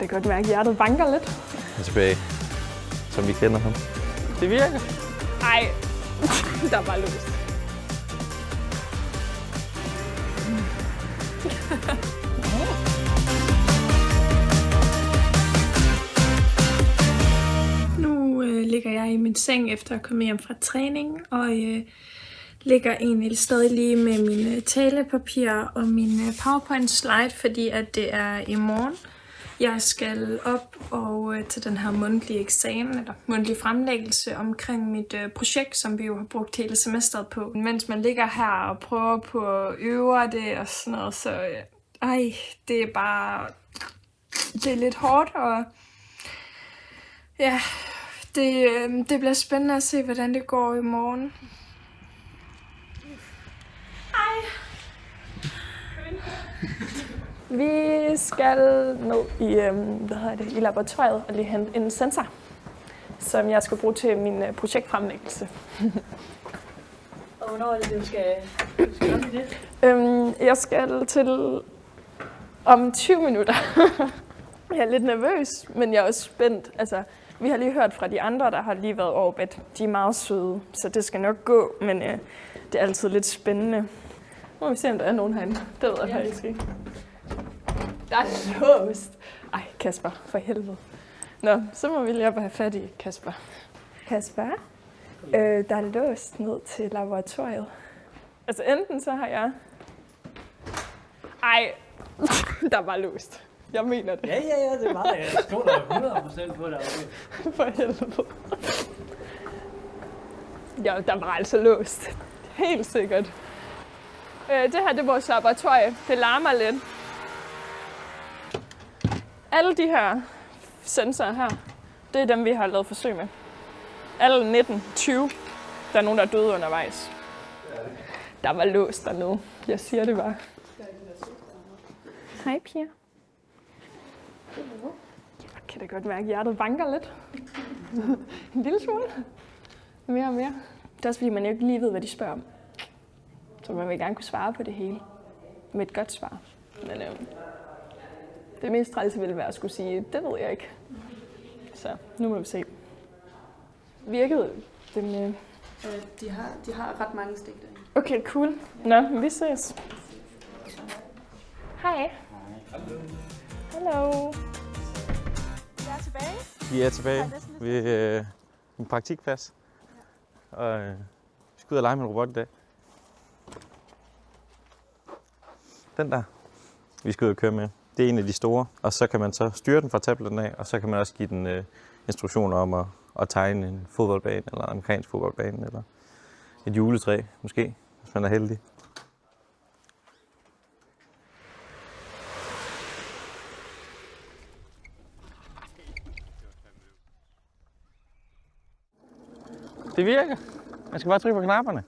kan da godt mærke, at hjertet banker lidt. er tilbage, som vi kender ham. Det virker. Ej, der var løst. Nu øh, ligger jeg i min seng efter at komme hjem fra træning, og øh, ligger egentlig stadig lige med mine talepapirer og min øh, PowerPoint slide, fordi at det er i morgen. Jeg skal op og øh, til den her mundtlige eksamen, eller mundtlige fremlæggelse omkring mit øh, projekt, som vi jo har brugt hele semesteret på. Mens man ligger her og prøver på at øve det og sådan noget, så øh, ej, det er bare, det er lidt hårdt, og ja, det, øh, det bliver spændende at se, hvordan det går i morgen. Vi skal ned i, øhm, hvad hedder det, i laboratoriet og lige hente en sensor, som jeg skal bruge til min øh, projektfremlæggelse. Og hvornår er det, du skal, du skal op i det? Øhm, jeg skal til om 20 minutter. jeg er lidt nervøs, men jeg er også spændt. Altså, vi har lige hørt fra de andre, der har lige været over, at de er meget søde, så det skal nok gå, men øh, det er altid lidt spændende. Nu må vi se, om der er nogen herinde. Det ved jeg faktisk ikke. Der er låst. Ej, Kasper, for helvede. Nå, så må vi lige op og have fat i Kasper. Kasper, øh, der er låst ned til laboratoriet. Altså enten så har jeg... Ej, der var låst. Jeg mener det. Ja, ja, ja, det er meget. Jeg stoler 100% på dig. Okay. For helvede. Ja, der var altså låst. Helt sikkert. Øh, det her det er vores laboratorie. Det larmer lidt. Alle de her sensorer her, det er dem, vi har lavet forsøg med. Alle 19, 20. Der er nogen, der er døde undervejs. Der var låst dernede. Jeg siger det bare. Hej, Pia. Jeg kan da godt mærke, at hjertet banker lidt. en lille smule. Mere og mere. Det er også fordi, man ikke lige ved, hvad de spørger om. Så man vil gerne kunne svare på det hele. Med et godt svar. Men øh, det mest trælse ville være at skulle sige, det ved jeg ikke. Så nu må vi se. Virkede dem... Øh... Øh, de, har, de har ret mange stik derinde. Okay, cool. Nå, vi ses. Hej. Hallo. Jeg er tilbage. Vi er tilbage ved øh, en praktikplads. Og øh, vi skal ud og lege med en robot i dag. Den der, vi skal ud og køre med, det er en af de store. Og så kan man så styre den fra tabletten af, og så kan man også give den øh, instruktioner om at, at tegne en fodboldbane, eller en amerikansk fodboldbane, eller et juletræ måske, hvis man er heldig. Det virker. Man skal bare trykke på knapperne.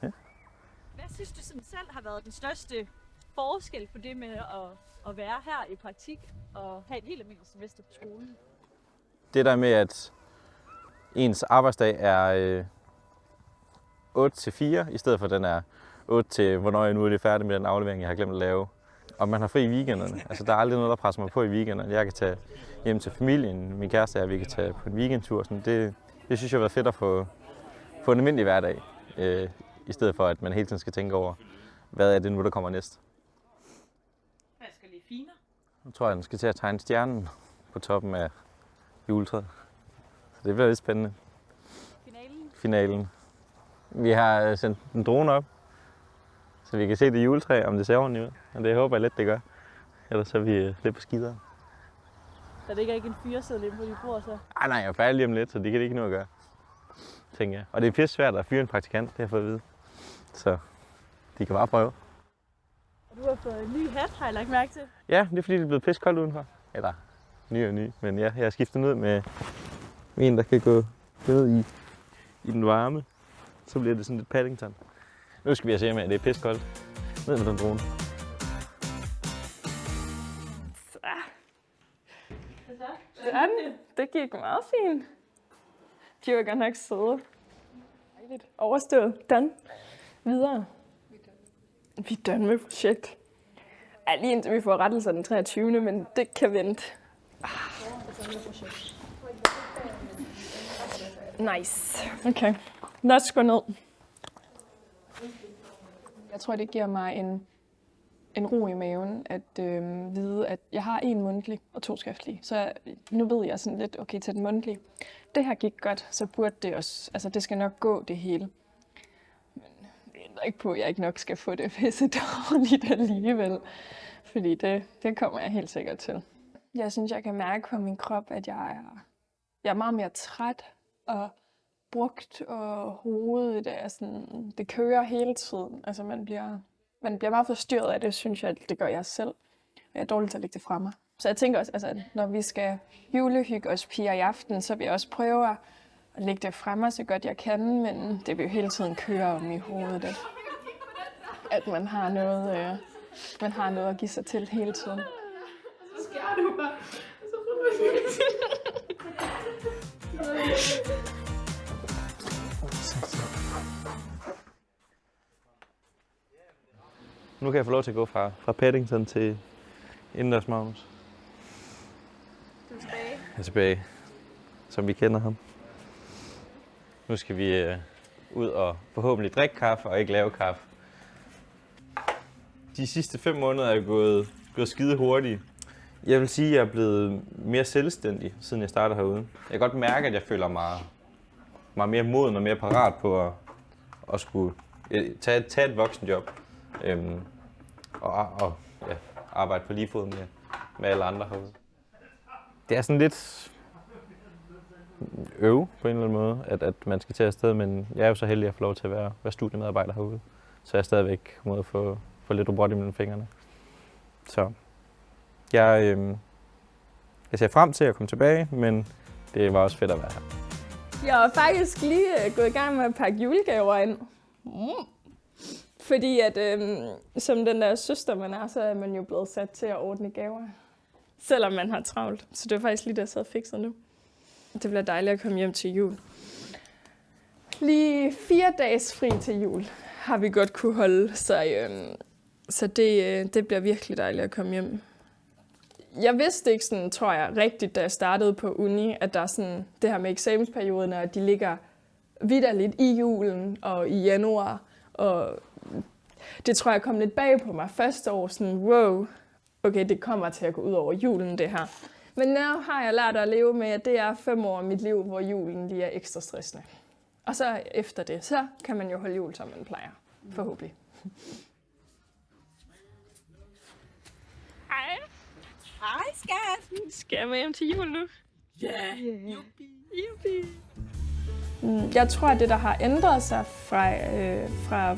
Hvad synes du sådan selv har været den største forskel på det med at, at være her i praktik og have et helt almindeligt semester på skolen? Det der med, at ens arbejdsdag er øh, 8 til 4, i stedet for den er 8 til, hvornår jeg nu er lige færdig med den aflevering, jeg har glemt at lave. Og man har fri i weekenderne. Altså, der er aldrig noget, der presser mig på i weekenderne. Jeg kan tage hjem til familien, min kæreste og vi kan tage på en weekendtur. Sådan. Det, det synes jeg har været fedt at få, få en almindelig hverdag, øh, i stedet for at man hele tiden skal tænke over, hvad er det nu, der kommer næst. Fine. Nu tror jeg, den skal til at tegne stjernen på toppen af juletræet. Så det bliver lidt spændende. Finalen. Finalen. Vi har øh, sendt en drone op, så vi kan se det juletræ, om det ser ordentligt ud. Og det håber jeg lidt, det gør. Ellers så er vi øh, lidt på skideren. Der ligger ikke en fyreseddel inde på dit bord, så. Ej, nej, jeg er færdig lige om lidt, så det kan det ikke noget at gøre. Tænker jeg. Og det er pisse svært at fyre en praktikant, det har jeg fået at vide. Så de kan bare prøve. Du har fået en ny hat, har jeg lagt mærke til. Ja, det er fordi, det er blevet pisse koldt udenfor. Eller ny og ny. Men ja, jeg har skiftet ud med, en, der kan gå ned i, i den varme. Så bliver det sådan lidt Paddington. Nu skal vi se med, at det er pisse koldt. Ned med den drone. Sådan. Det gik meget fint. De var godt nok søde. Overstået. Done. Videre. Vi er done med projekt. Ja, lige indtil vi får rettelser den 23. Men det kan vente. Ah. Nice. Okay. Lad os gå ned. Jeg tror, det giver mig en, en ro i maven at øh, vide, at jeg har en mundtlig og to skriftlige. Så nu ved jeg sådan lidt, okay, til den mundtlige. Det her gik godt, så burde det også, altså det skal nok gå det hele. Men ændrer ikke på, at jeg ikke nok skal få det pisse dårligt alligevel. Fordi det, det kommer jeg helt sikkert til. Jeg synes, jeg kan mærke på min krop, at jeg er, jeg er meget mere træt og brugt, og hovedet er sådan, det kører hele tiden. Altså man bliver, man bliver meget forstyrret af det, synes jeg, det gør jeg selv. Jeg er dårlig til at lægge det fra mig. Så jeg tænker også, altså, at når vi skal julehygge os piger i aften, så vil jeg også prøve at lægge det fra mig så godt jeg kan, men det vil jo hele tiden køre om i hovedet, at, at man har noget, øh, man har noget at give sig til hele tiden. Så skærer du mig. Så Nu kan jeg få lov til at gå fra, fra Paddington til indendørs Magnus. Du er tilbage. Jeg er tilbage, som vi kender ham. Nu skal vi øh, ud og forhåbentlig drikke kaffe og ikke lave kaffe. De sidste fem måneder er gået, gået skide hurtigt. Jeg vil sige, at jeg er blevet mere selvstændig, siden jeg startede herude. Jeg kan godt mærke, at jeg føler mig, mig mere moden og mere parat på at, at skulle øh, tage, tage et voksenjob. Øhm, og, og ja, arbejde på lige fod med, med alle andre herude. Det er sådan lidt øve på en eller anden måde, at, at man skal til afsted, men jeg er jo så heldig at få lov til at være, være studiemedarbejder herude. Så jeg er stadigvæk må få, få lidt robot imellem fingrene. Så jeg, øh, jeg ser frem til at komme tilbage, men det var også fedt at være her. Jeg har faktisk lige øh, gået i gang med at pakke julegaver ind. Mm. Fordi at, øh, som den der søster man er, så er man jo blevet sat til at ordne gaver. Selvom man har travlt. Så det er faktisk lige det, jeg sad og fikser nu. Det bliver dejligt at komme hjem til jul. Lige fire dages fri til jul har vi godt kunne holde, så, øh, så det, øh, det bliver virkelig dejligt at komme hjem. Jeg vidste ikke sådan, tror jeg, rigtigt, da jeg startede på uni, at der er sådan det her med eksamensperioden, at de ligger vidderligt i julen og i januar. Og det tror jeg kom lidt bag på mig første år, sådan wow, okay, det kommer til at gå ud over julen, det her. Men nu har jeg lært at leve med, at det er fem år af mit liv, hvor julen lige er ekstra stressende. Og så efter det, så kan man jo holde jul, som man plejer. Forhåbentlig. Hej. Hej, skat! Skal jeg med hjem til jul nu? Ja. Juppie. Mm, Jeg tror, at det, der har ændret sig fra, øh, fra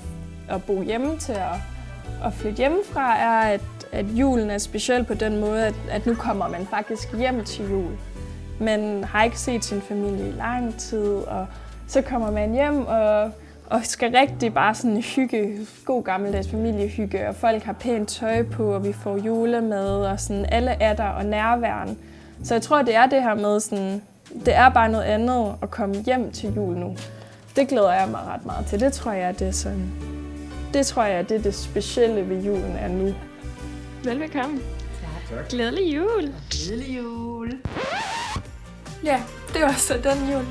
at bo hjemme til at, at flytte hjemmefra, er, at, at julen er speciel på den måde, at, at nu kommer man faktisk hjem til jul. Man har ikke set sin familie i lang tid, og så kommer man hjem og, og skal rigtig bare sådan hygge, god gammeldags familiehygge, og folk har pænt tøj på, og vi får julemad, og sådan alle er der og nærværen. Så jeg tror, det er det her med sådan, det er bare noget andet at komme hjem til jul nu. Det glæder jeg mig ret meget til. Det tror jeg, det er sådan, det tror jeg, det er det specielle ved julen er nu. Velbekomme. Tak. Glædelig jul. Glædelig jul. Ja, det var så den jul.